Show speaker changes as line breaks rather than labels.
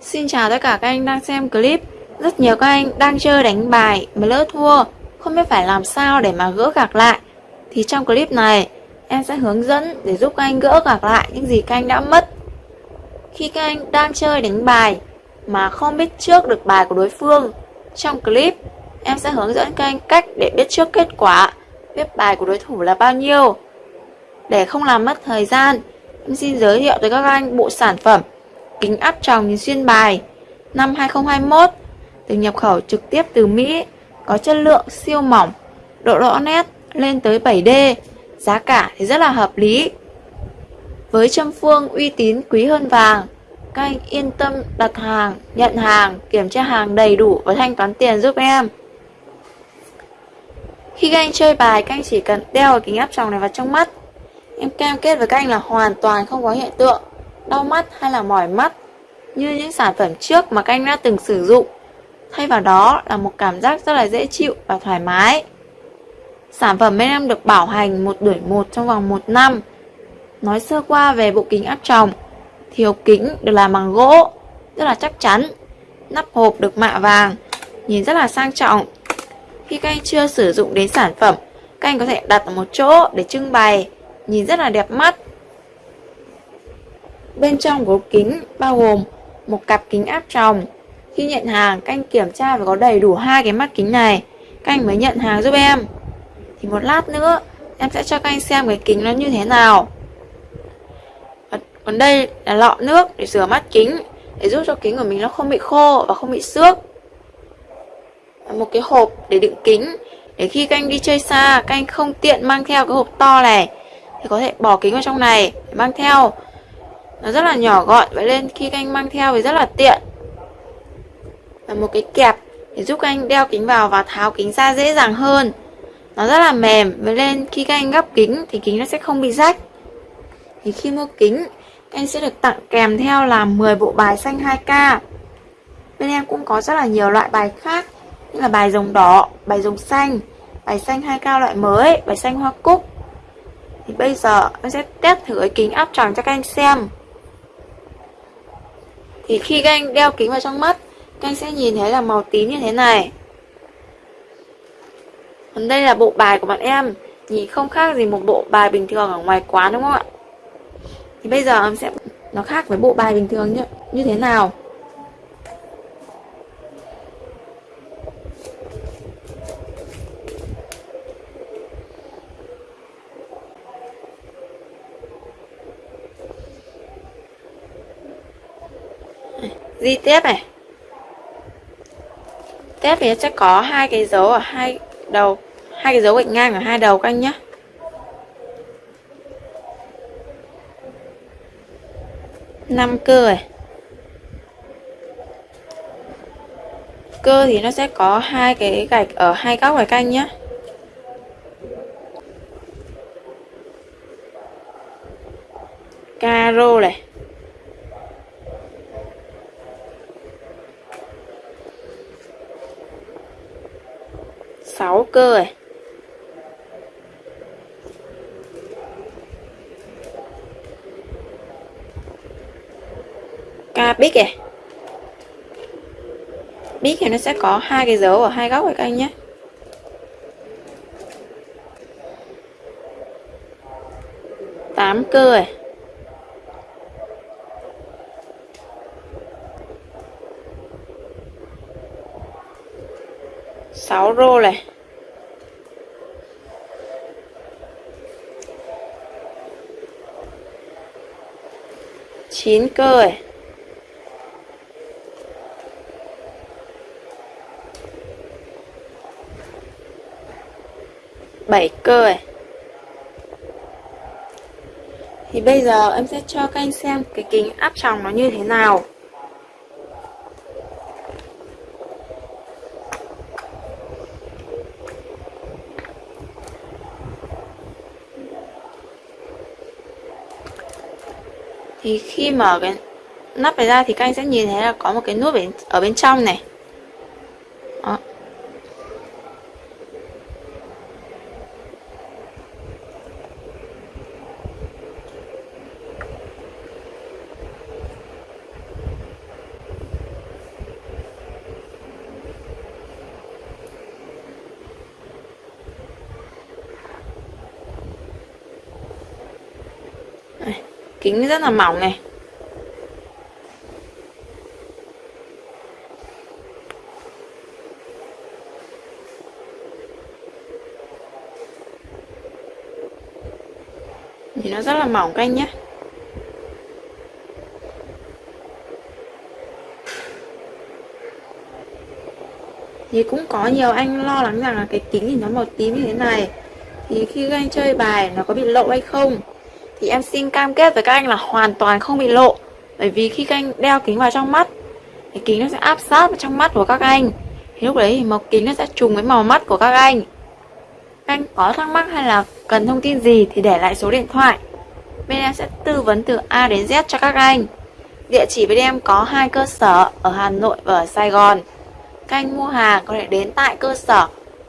Xin chào tất cả các anh đang xem clip. Rất nhiều các anh đang chơi đánh bài mà lỡ thua, Không biết phải làm sao để mà gỡ gạc lại. Thì trong clip này, em sẽ hướng dẫn để giúp các anh gỡ gạc lại những gì các anh đã mất. Khi các anh đang chơi đánh bài mà không biết trước được bài của đối phương, Trong clip, em sẽ hướng dẫn các anh cách để biết trước kết quả, Biết bài của đối thủ là bao nhiêu. Để không làm mất thời gian, Em xin giới thiệu tới các anh bộ sản phẩm kính áp tròng nhìn xuyên bài năm 2021 được nhập khẩu trực tiếp từ Mỹ, có chất lượng siêu mỏng, độ rõ nét lên tới 7D, giá cả thì rất là hợp lý. Với châm phương uy tín quý hơn vàng, các anh yên tâm đặt hàng, nhận hàng, kiểm tra hàng đầy đủ và thanh toán tiền giúp em. Khi các anh chơi bài, các anh chỉ cần đeo kính áp tròng này vào trong mắt. Em cam kết với các anh là hoàn toàn không có hiện tượng đau mắt hay là mỏi mắt như những sản phẩm trước mà các anh đã từng sử dụng. Thay vào đó là một cảm giác rất là dễ chịu và thoải mái. Sản phẩm bên em được bảo hành một đuổi một trong vòng 1 năm. Nói sơ qua về bộ kính áp tròng, thì hộp kính được làm bằng gỗ, rất là chắc chắn. Nắp hộp được mạ vàng, nhìn rất là sang trọng. Khi các anh chưa sử dụng đến sản phẩm, các anh có thể đặt ở một chỗ để trưng bày, nhìn rất là đẹp mắt. Bên trong của kính bao gồm một cặp kính áp tròng. Khi nhận hàng, các anh kiểm tra phải có đầy đủ hai cái mắt kính này. Các anh mới nhận hàng giúp em. Thì một lát nữa, em sẽ cho các anh xem cái kính nó như thế nào. Còn đây là lọ nước để rửa mắt kính, để giúp cho kính của mình nó không bị khô và không bị xước. Một cái hộp để đựng kính, để khi các anh đi chơi xa, các anh không tiện mang theo cái hộp to này, thì có thể bỏ kính vào trong này để mang theo nó rất là nhỏ gọn vậy nên khi các anh mang theo thì rất là tiện. Và một cái kẹp để giúp các anh đeo kính vào và tháo kính ra dễ dàng hơn. Nó rất là mềm vậy nên khi các anh gấp kính thì kính nó sẽ không bị rách. Thì khi mua kính anh sẽ được tặng kèm theo là 10 bộ bài xanh 2K bên em cũng có rất là nhiều loại bài khác như là bài rồng đỏ, bài rồng xanh bài xanh 2K loại mới, bài xanh hoa cúc. Thì bây giờ em sẽ test thử cái kính áp tròng cho các anh xem thì khi các anh đeo kính vào trong mắt các anh sẽ nhìn thấy là màu tím như thế này. Còn đây là bộ bài của bạn em. Nhìn không khác gì một bộ bài bình thường ở ngoài quán đúng không ạ? Thì bây giờ em sẽ nó khác với bộ bài bình thường như, như thế nào? Di tiếp này. Tiếp thì sẽ có hai cái dấu ở hai đầu, hai cái dấu gạch ngang ở hai đầu các anh nhé năm cơ này. Cơ thì nó sẽ có hai cái gạch ở hai góc này các anh nhé caro này. 6 cơ này Ca bích này Bích thì nó sẽ có hai cái dấu ở hai góc này các anh nhé. Tám cơ này sáu rô này. Chín cơ này bảy cơ này thì bây giờ em sẽ cho các anh xem cái kính áp tròng nó như thế nào. Thì khi mở cái nắp này ra thì các anh sẽ nhìn thấy là có một cái nút ở bên trong này Đó. Kính rất là mỏng này. Thì nó rất là mỏng các anh nhé. Thì cũng có nhiều anh lo lắng rằng là cái kính thì nó màu tím như thế này. Thì khi các anh chơi bài nó có bị lộ hay không? Thì em xin cam kết với các anh là hoàn toàn không bị lộ. Bởi vì khi các anh đeo kính vào trong mắt, thì kính nó sẽ áp sát vào trong mắt của các anh. Thì lúc đấy thì màu kính nó sẽ trùng với màu mắt của các anh. Các anh có thắc mắc hay là cần thông tin gì thì để lại số điện thoại. Bên em sẽ tư vấn từ A đến Z cho các anh. Địa chỉ bên em có hai cơ sở, ở Hà Nội và ở Sài Gòn. Các anh mua hàng có thể đến tại cơ sở